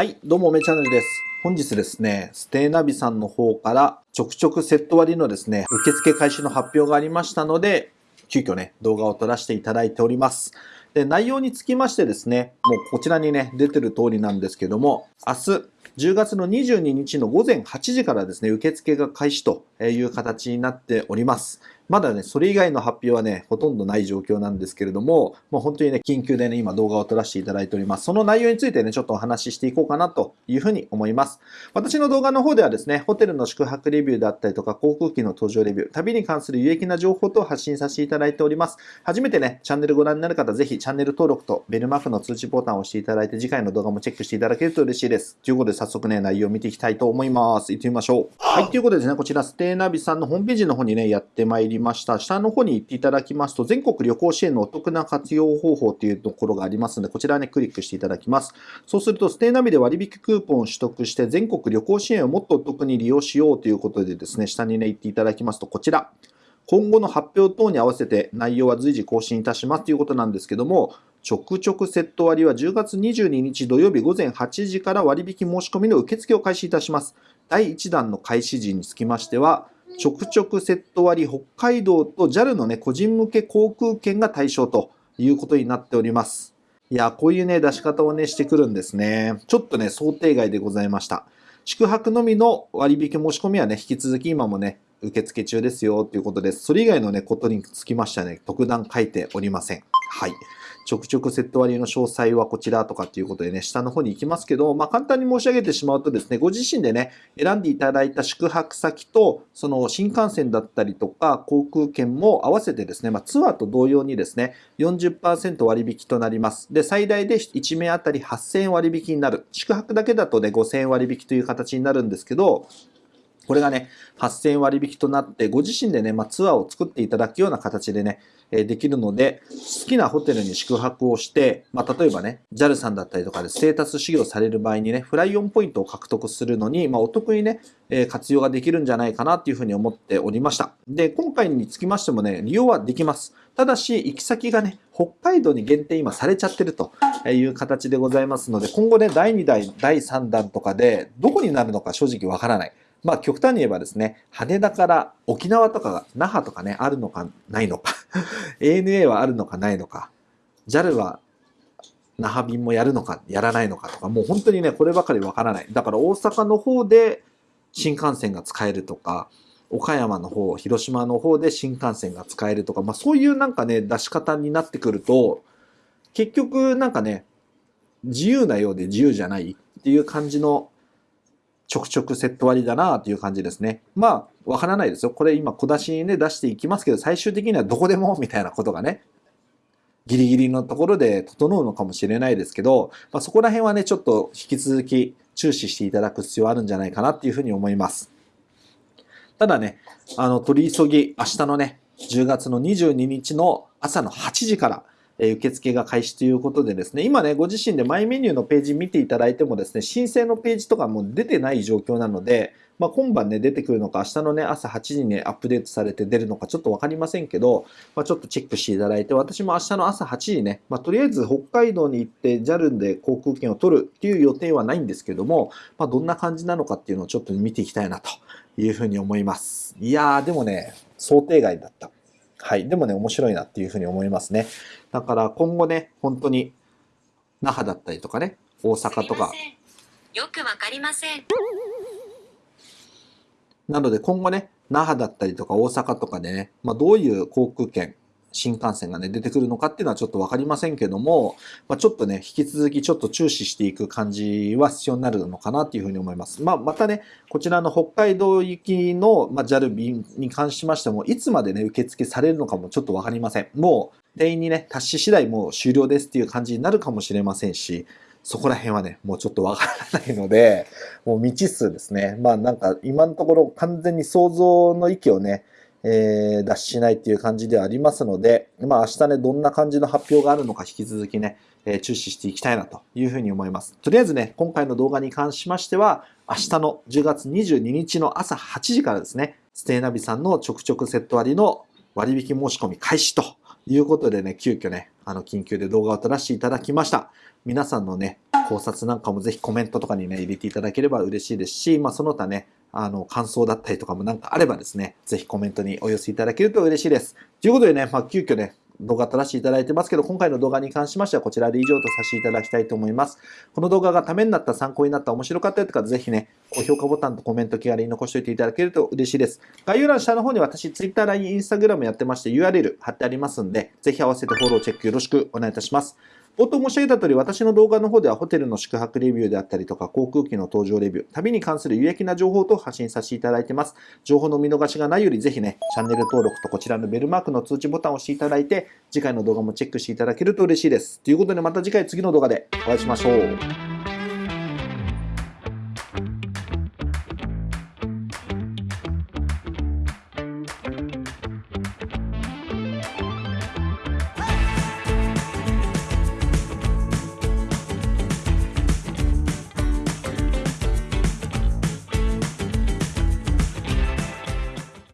はい、どうも、めチャンネルです。本日ですね、ステイナビさんの方からちょくちょくセット割のですね、受付開始の発表がありましたので、急遽ね、動画を撮らせていただいております。で、内容につきましてですね、もうこちらにね、出てる通りなんですけども、明日、10月の22日の午前8時からですね、受付が開始という形になっております。まだね、それ以外の発表はね、ほとんどない状況なんですけれども、もう本当にね、緊急でね、今動画を撮らせていただいております。その内容についてね、ちょっとお話ししていこうかなというふうに思います。私の動画の方ではですね、ホテルの宿泊レビューだったりとか、航空機の搭乗レビュー、旅に関する有益な情報と発信させていただいております。初めてね、チャンネルご覧になる方、ぜひチャンネル登録とベルマークの通知ボタンを押していただいて、次回の動画もチェックしていただけると嬉しいです。ということで、早速ね、内容を見ていきたいと思います。行ってみましょう。はい、ということでですね、こちら、ステイナビさんのホームページの方にね、やってまいりました。下の方に行っていただきますと、全国旅行支援のお得な活用方法というところがありますので、こちらね、クリックしていただきます。そうすると、ステイナビで割引クーポンを取得して、全国旅行支援をもっとお得に利用しようということでですね、下にね、行っていただきますと、こちら。今後の発表等に合わせて内容は随時更新いたしますということなんですけども、ちょくちょくセット割は10月22日土曜日午前8時から割引申し込みの受付を開始いたします。第1弾の開始時につきましては、ちょくちょくセット割北海道と JAL のね、個人向け航空券が対象ということになっております。いや、こういうね、出し方をね、してくるんですね。ちょっとね、想定外でございました。宿泊のみの割引申し込みはね、引き続き今もね、受付中ですよということです。それ以外のね、ことにつきましてはね、特段書いておりません。はい。ちょくちょくセット割の詳細はこちらとかっていうことでね、下の方に行きますけど、まあ、簡単に申し上げてしまうとですね、ご自身でね、選んでいただいた宿泊先と、その新幹線だったりとか、航空券も合わせてですね、まあ、ツアーと同様にですね、40%割引となります。で、最大で1名あたり8000円割引になる。宿泊だけだとね、5000円割引という形になるんですけど、これがね、8000円割引となって、ご自身でね、まあ、ツアーを作っていただくような形でね、えできるので、好きなホテルに宿泊をして、まあ、例えばね、JAL さんだったりとかでステータス修行される場合にね、フライオンポイントを獲得するのに、まあ、お得にね、え活用ができるんじゃないかなっていうふうに思っておりました。で、今回につきましてもね、利用はできます。ただし、行き先がね、北海道に限定今されちゃってるという形でございますので、今後ね、第2弾、第3弾とかで、どこになるのか正直わからない。まあ極端に言えばですね、羽田から沖縄とか那覇とかね、あるのかないのか ANA はあるのかないのか、JAL は那覇便もやるのかやらないのかとか、もう本当にね、こればかりわからない。だから大阪の方で新幹線が使えるとか、岡山の方、広島の方で新幹線が使えるとか、まあそういうなんかね、出し方になってくると、結局なんかね、自由なようで自由じゃないっていう感じのちょくちょくセット割りだなっていう感じですね。まあ、わからないですよ。これ今小出しにね、出していきますけど、最終的にはどこでもみたいなことがね、ギリギリのところで整うのかもしれないですけど、まあ、そこら辺はね、ちょっと引き続き注視していただく必要あるんじゃないかなっていうふうに思います。ただね、あの、取り急ぎ、明日のね、10月の22日の朝の8時から、え受付が開始ということでですね、今ね、ご自身でマイメニューのページ見ていただいてもですね、申請のページとかも出てない状況なので、まあ、今晩ね、出てくるのか、明日のね、朝8時に、アップデートされて出るのか、ちょっとわかりませんけど、まあ、ちょっとチェックしていただいて、私も明日の朝8時ね、まあ、とりあえず北海道に行って JAL で航空券を取るっていう予定はないんですけども、まあ、どんな感じなのかっていうのをちょっと見ていきたいなというふうに思います。いやー、でもね、想定外だった。はい。でもね、面白いなっていうふうに思いますね。だから今後ね、本当に那覇だったりとかね、大阪とか。よくわかりません。なので今後ね、那覇だったりとか大阪とかでね、まあ、どういう航空券、新幹線がね、出てくるのかっていうのはちょっとわかりませんけども、まあ、ちょっとね、引き続きちょっと注視していく感じは必要になるのかなっていうふうに思います。まあ、またね、こちらの北海道行きの、まあ、JAL 便に関しましても、いつまでね、受付されるのかもちょっとわかりません。もう、定員にね、達し次第もう終了ですっていう感じになるかもしれませんし、そこら辺はね、もうちょっとわからないので、もう未知数ですね。まあなんか今のところ完全に想像の域をね、えー、脱しないっていう感じではありますので、まあ明日ね、どんな感じの発表があるのか引き続きね、えー、注視していきたいなというふうに思います。とりあえずね、今回の動画に関しましては、明日の10月22日の朝8時からですね、ステイナビさんのちょくちょくセット割の割引申し込み開始ということでね、急遽ね、あの、緊急で動画を撮らせていただきました。皆さんのね、考察なんかもぜひコメントとかにね、入れていただければ嬉しいですし、まあ、その他ね、あの、感想だったりとかもなんかあればですね、ぜひコメントにお寄せいただけると嬉しいです。ということでね、まあ、急遽ね、動画撮らせていただいてますけど、今回の動画に関しましてはこちらで以上とさせていただきたいと思います。この動画がためになった、参考になった、面白かったよとか、ぜひね、高評価ボタンとコメント気軽に残しておいていただけると嬉しいです。概要欄下の方に私、Twitter、LINE、Instagram やってまして URL 貼ってありますんで、ぜひ合わせてフォロー、チェックよろしくお願いいたします。冒頭申し上げた通り、私の動画の方ではホテルの宿泊レビューであったりとか、航空機の搭乗レビュー、旅に関する有益な情報と発信させていただいてます。情報の見逃しがないより、ぜひね、チャンネル登録とこちらのベルマークの通知ボタンを押していただいて、次回の動画もチェックしていただけると嬉しいです。ということで、また次回次の動画でお会いしましょう。